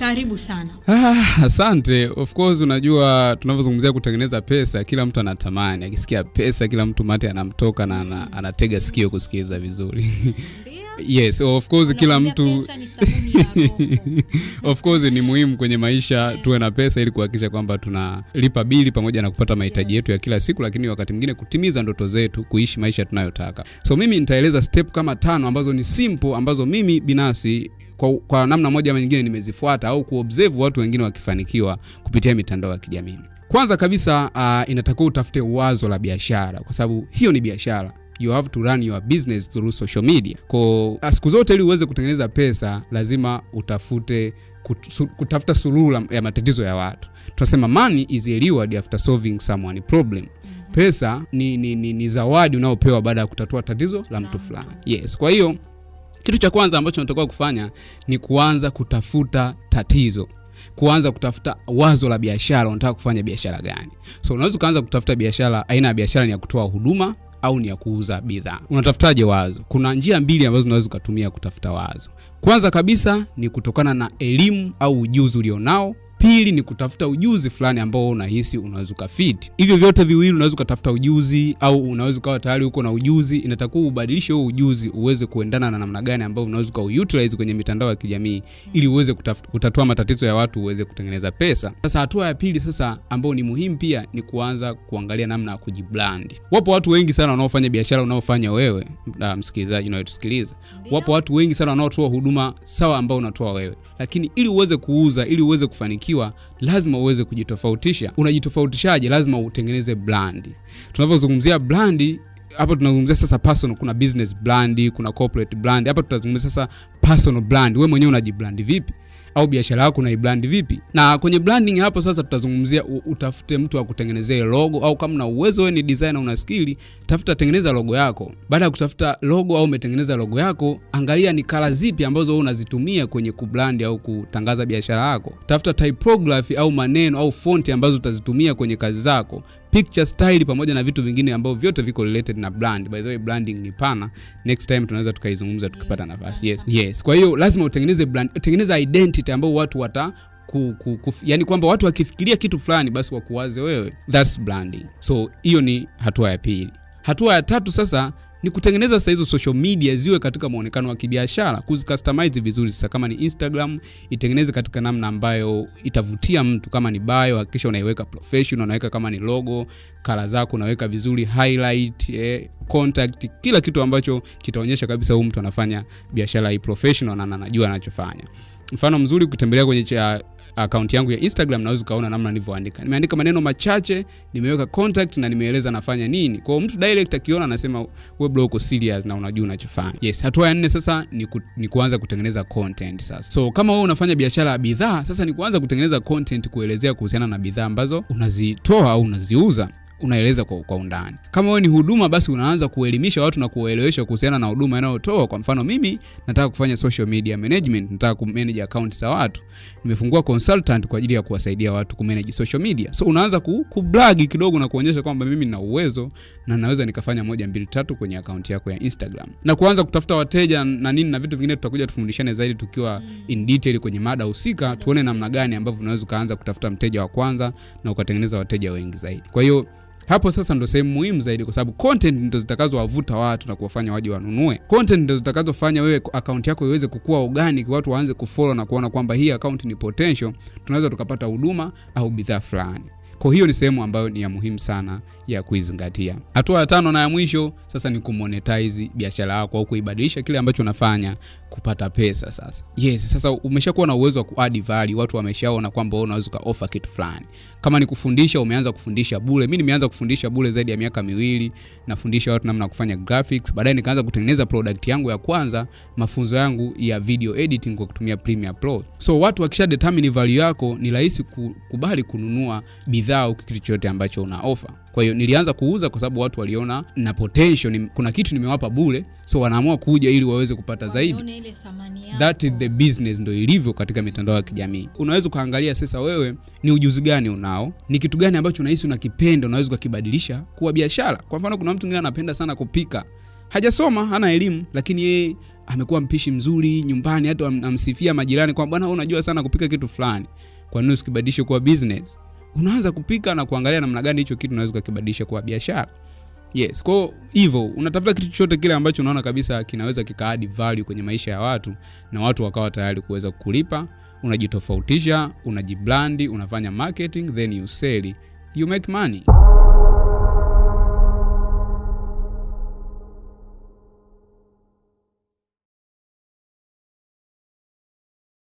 karibu sana Ah, asante. Of course unajua tunavyozungumzia kutengeneza pesa, kila mtu anatamani. Akisikia pesa, kila mtu mate anamtoka na ana, anatega sikio kusikiliza vizuri. yes, of course kila mtu of course ni muhimu kwenye maisha tuwe na pesa ili kuhakikisha kwamba tunalipa bili pamoja na kupata mahitaji yetu ya kila siku, lakini wakati mwingine kutimiza ndoto zetu, kuishi maisha tunayotaka. So mimi nitaeleza step kama tano ambazo ni simple, ambazo mimi binafsi kwa, kwa namna moja ama nyingine nimezifuata au kuobserve watu wengine wakifanikiwa kupitia mitandao ya kijamii. Kwanza kabisa uh, inatakiwa utafute wazo la biashara, kwa sababu hiyo ni biashara you have to run your business through social media. Kwa siku zote ili uweze kutengeneza pesa lazima utafute kutu, kutafuta suluhu ya matatizo ya watu. Tunasema money is a reward after solving someone problem. Pesa ni, ni, ni, ni zawadi unaopewa baada ya kutatua tatizo la mtu fulani. Yes, kwa hiyo kitu cha kwanza ambacho unatakiwa kufanya ni kuanza kutafuta tatizo kuanza kutafuta wazo la biashara unataka kufanya biashara gani so unaweza ukaanza kutafuta biashara aina ya biashara ni ya kutoa huduma au ni ya kuuza bidhaa. Unatafutaje wazo? Kuna njia mbili ambazo unaweza ukatumia kutafuta wazo. Kwanza kabisa ni kutokana na elimu au ujuzi ulionao pili ni kutafuta ujuzi fulani ambao unahisi unaweza ukafiti. Hivyo vyote viwili unaweza ukatafuta ujuzi au unaweza ukawa tayari uko na ujuzi inatakiwa ubadilishe huo ujuzi uweze kuendana na namna gani ambao unaweza ukauutilize kwenye mitandao ya kijamii ili uweze kutatua matatizo ya watu uweze kutengeneza pesa. Sasa hatua ya pili sasa ambao ni muhimu pia ni kuanza kuangalia namna ya kujibrandi wapo watu wengi sana wanaofanya biashara unaofanya wewe msikilizaji unayetusikiliza wapo watu wengi sana wanaotoa huduma sawa ambao unatoa wewe. Lakini ili uweze kuuza ili uweze kufanikiwa lazima uweze kujitofautisha. Unajitofautishaje? Lazima utengeneze brand. tunavyozungumzia brand hapa tunazungumzia sasa personal. Kuna business brand kuna corporate brand. Hapa tutazungumzia sasa personal brand. Wewe mwenyewe unajibrand vipi au biashara yako unaibrand vipi? Na kwenye branding hapo sasa tutazungumzia utafute mtu wa kutengenezea logo au kama na uwezo wewe ni designer una skili tafuta tengeneza logo yako. Baada ya kutafuta logo au umetengeneza logo yako angalia ni kala zipi ambazo wewe unazitumia kwenye kubrand au kutangaza biashara yako. Tafuta typography au maneno au fonti ambazo utazitumia kwenye kazi zako picture style pamoja na vitu vingine ambavyo vyote viko related na brand. By the way branding ni pana. Next time tunaweza tukaizungumza tukipata nafasi. Yes. yes. Kwa hiyo lazima utengeneze brand tengeneza identity ambayo watu wata ku, ku, ku, yani kwamba watu wakifikiria kitu fulani basi wakuwaze wewe. Thats branding. So hiyo ni hatua ya pili. Hatua ya tatu sasa ni kutengeneza sasa hizo social media ziwe katika muonekano wa kibiashara kuzicustomize vizuri. Sasa kama ni instagram itengeneze katika namna ambayo itavutia mtu. Kama ni bio hakikisha unaiweka professional unaweka kama ni logo kala zako unaweka vizuri highlight eh, contact kila kitu ambacho kitaonyesha kabisa huyu mtu anafanya biashara hii professional na anajua anachofanya mfano mzuri ukitembelea kwenye cha akaunti yangu ya instagram naweza ukaona namna nilivyoandika. Nimeandika maneno machache nimeweka contact na nimeeleza nafanya nini. Kwao mtu direct akiona anasema wewe uko serious na unajua unachofanya. Yes hatua ya nne sasa ni, ku, ni kuanza kutengeneza content sasa. So kama wewe unafanya biashara ya bidhaa sasa ni kuanza kutengeneza content kuelezea kuhusiana na bidhaa ambazo unazitoa au unaziuza unaeleza kwa, kwa undani. Kama wewe ni huduma basi unaanza kuelimisha watu na kuwaelewesha kuhusiana na huduma inayotoa. Kwa mfano mimi nataka kufanya social media management nataka kumanage account za watu. Nimefungua consultant kwa ajili ya kuwasaidia watu kumanage social media. So unaanza ku, kublagi kidogo na kuonyesha kwamba mimi nina uwezo na naweza nikafanya moja mbili tatu kwenye akaunti yako ya instagram. Na kuanza kutafuta wateja na nini na vitu vingine tutakuja tufundishane zaidi tukiwa in detail kwenye mada husika tuone namna gani ambavyo unaweza ukaanza kutafuta mteja wa kwanza na ukatengeneza wateja wengi zaidi. Kwa hiyo hapo sasa ndo sehemu muhimu zaidi kwa sababu content ndo zitakazowavuta watu na kuwafanya waje wanunue. Content ndo zitakazofanya wewe akaunti yako iweze kukua organic watu waanze kufollow na kuona kwamba hii akaunti ni potential tunaweza tukapata huduma au bidhaa fulani kwa hiyo ni sehemu ambayo ni ya muhimu sana ya kuizingatia. Hatua ya tano na ya mwisho sasa ni kumonetize biashara yako au kuibadilisha kile ambacho unafanya kupata pesa sasa. Yes sasa umeshakuwa na uwezo wa kuadd value watu wameshaona kwamba wewe unaweza ukaofa kitu fulani. Kama ni kufundisha umeanza kufundisha bule. Mi nimeanza kufundisha bule zaidi ya miaka miwili nafundisha watu namna ya kufanya graphics. Baadaye nikaanza kutengeneza product yangu ya kwanza mafunzo yangu ya video editing kwa kutumia Premiere Pro. So watu wakisha determine value yako ni rahisi kukubali kununua bidhaa au kitu chochote ambacho una offer. Kwa hiyo nilianza kuuza kwa sababu watu waliona na potential ni, kuna kitu nimewapa bure so wanaamua kuja ili waweze kupata zaidi. that is the business ndo ilivyo katika mitandao ya kijamii. Unaweza ukaangalia sasa wewe ni ujuzi gani unao ni kitu gani ambacho unahisi unakipenda unaweza ukakibadilisha kuwa biashara. Kwa mfano kuna mtu mwingine anapenda sana kupika. Hajasoma hana elimu lakini yeye amekuwa mpishi mzuri nyumbani hata amsifia majirani kwamba bwana unajua sana kupika kitu fulani. Kwa nini usikibadilishe kuwa business unaanza kupika na kuangalia namna gani hicho kitu unaweza kukibadilisha kuwa biashara. Yes kwao hivyo unatafuta kitu chochote kile ambacho unaona kabisa kinaweza kikaadi value kwenye maisha ya watu na watu wakawa tayari kuweza kulipa unajitofautisha unajiblandi unafanya marketing then you sell. You make money